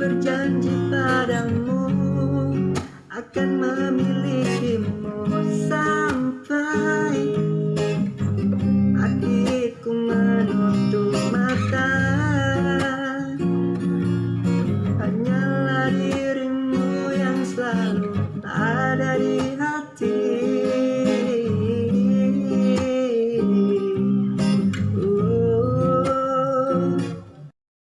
berjanji padamu akan memilih.